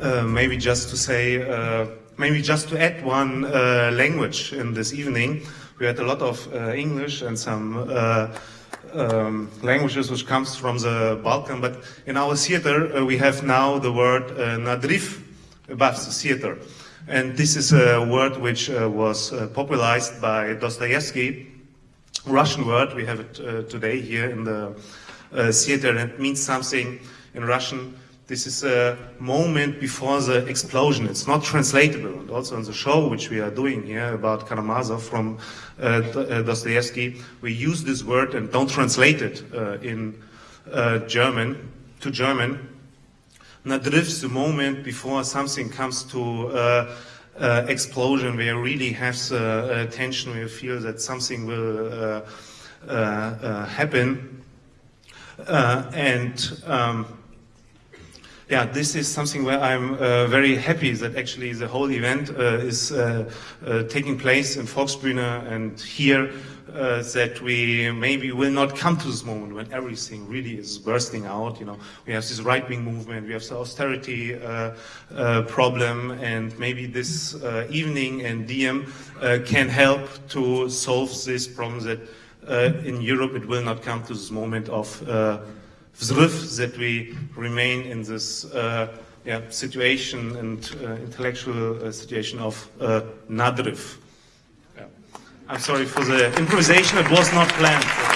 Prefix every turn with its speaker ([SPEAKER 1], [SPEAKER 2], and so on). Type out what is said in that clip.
[SPEAKER 1] uh, maybe just to say, uh, maybe just to add one uh, language in this evening. We had a lot of uh, English and some uh, um, languages which comes from the Balkan, but in our theater uh, we have now the word nadryv above the theater. And this is a word which was popularized by Dostoevsky, Russian word. We have it today here in the theater, and it means something in Russian. This is a moment before the explosion. It's not translatable. And also in the show which we are doing here about Karamazov from uh, Dostoevsky, we use this word and don't translate it uh, in uh, German to German nadrifts the moment before something comes to uh, uh, explosion, where you really have the uh, tension, where you feel that something will uh, uh, uh, happen. and um, yeah, this is something where I'm uh, very happy that actually the whole event uh, is uh, taking place in Volksbühne and here uh, that we maybe will not come to this moment when everything really is bursting out. You know, we have this right-wing movement, we have the austerity uh, uh, problem, and maybe this uh, evening and DiEM uh, can help to solve this problem that uh, in Europe it will not come to this moment of vzryv, that we remain in this uh, yeah, situation and uh, intellectual uh, situation of nadryv. I'm sorry for the improvisation, it was not planned.